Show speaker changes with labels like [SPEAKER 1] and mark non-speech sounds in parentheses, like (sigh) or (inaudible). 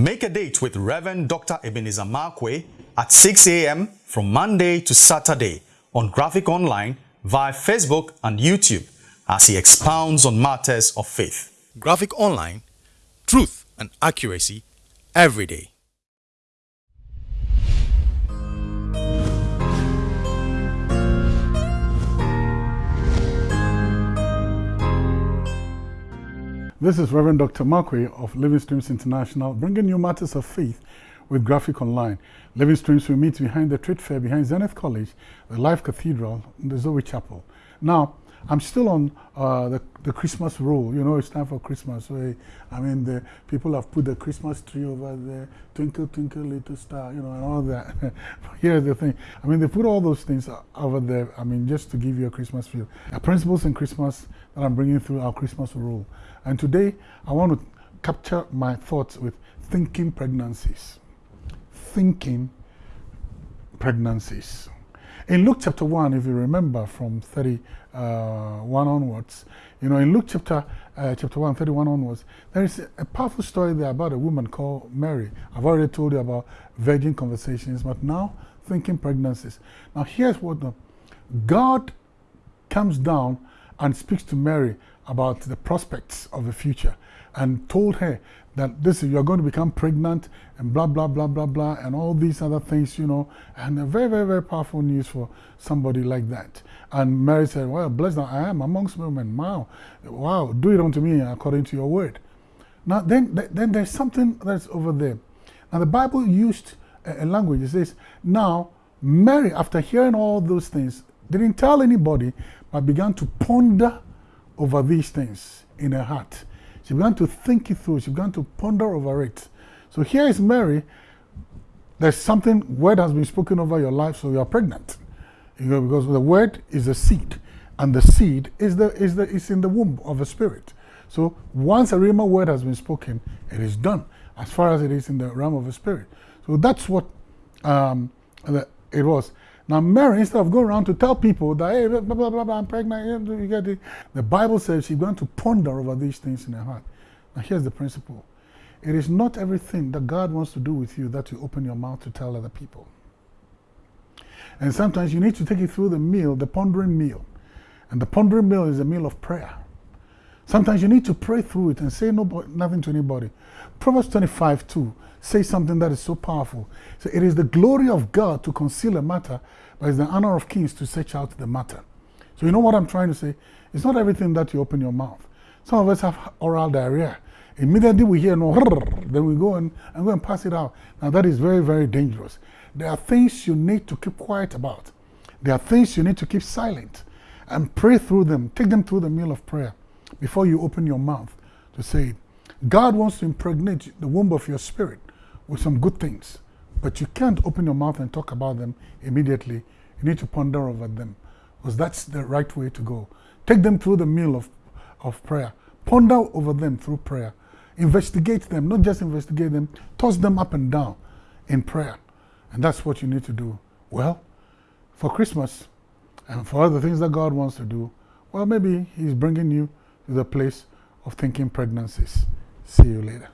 [SPEAKER 1] Make a date with Reverend Dr. Ebenezer Markwei at 6 a.m. from Monday to Saturday on Graphic Online via Facebook and YouTube as he expounds on matters of faith. Graphic Online, truth and accuracy every day.
[SPEAKER 2] This is Reverend Dr. Markwei of Living Streams International, bringing you matters of faith with Graphic Online. Living Streams will meet behind the trade fair behind Zenith College, the Life Cathedral, and the Zoe Chapel. Now, I'm still on uh, the, the Christmas roll. You know, it's time for Christmas. So, I mean, the people have put the Christmas tree over there, twinkle, twinkle, little star, you know, and all that. (laughs) Here's the thing. I mean, they put all those things over there, I mean, just to give you a Christmas feel. Principles in Christmas that I'm bringing through our Christmas roll. And today, I want to capture my thoughts with thinking pregnancies. Thinking pregnancies. In Luke chapter 1, if you remember from 31 uh, onwards, you know, in Luke chapter, uh, chapter 1, 31 onwards, there is a powerful story there about a woman called Mary. I've already told you about virgin conversations, but now thinking pregnancies. Now, here's what the, God comes down and speaks to Mary about the prospects of the future and told her that this is you're going to become pregnant and blah blah blah blah blah and all these other things you know and a very very very powerful news for somebody like that. And Mary said well blessed I am amongst women. Wow. Wow. Do it unto me according to your word. Now then then there's something that's over there. Now the Bible used a language. It says now Mary after hearing all those things didn't tell anybody but began to ponder over these things in her heart. She began to think it through. She began to ponder over it. So here is Mary. There's something, word has been spoken over your life, so you are pregnant. You know, because the word is a seed, and the seed is, the, is, the, is in the womb of a spirit. So once a Rhema word has been spoken, it is done as far as it is in the realm of the spirit. So that's what um, it was. Now, Mary, instead of going around to tell people that, hey, blah, blah, blah, blah I'm pregnant, you get it. The Bible says she's going to ponder over these things in her heart. Now, here's the principle it is not everything that God wants to do with you that you open your mouth to tell other people. And sometimes you need to take it through the meal, the pondering meal. And the pondering meal is a meal of prayer. Sometimes you need to pray through it and say nobody, nothing to anybody. Proverbs 25 2 says something that is so powerful. So it is the glory of God to conceal a matter, but it's the honor of kings to search out the matter. So you know what I'm trying to say? It's not everything that you open your mouth. Some of us have oral diarrhea. Immediately we hear no, then we go and, and go and pass it out. Now that is very, very dangerous. There are things you need to keep quiet about. There are things you need to keep silent and pray through them. Take them through the meal of prayer before you open your mouth to say. God wants to impregnate the womb of your spirit with some good things, but you can't open your mouth and talk about them immediately. You need to ponder over them because that's the right way to go. Take them through the meal of, of prayer. Ponder over them through prayer. Investigate them, not just investigate them, toss them up and down in prayer. And that's what you need to do. Well, for Christmas and for other things that God wants to do, well, maybe He's bringing you to the place of thinking pregnancies. See you later.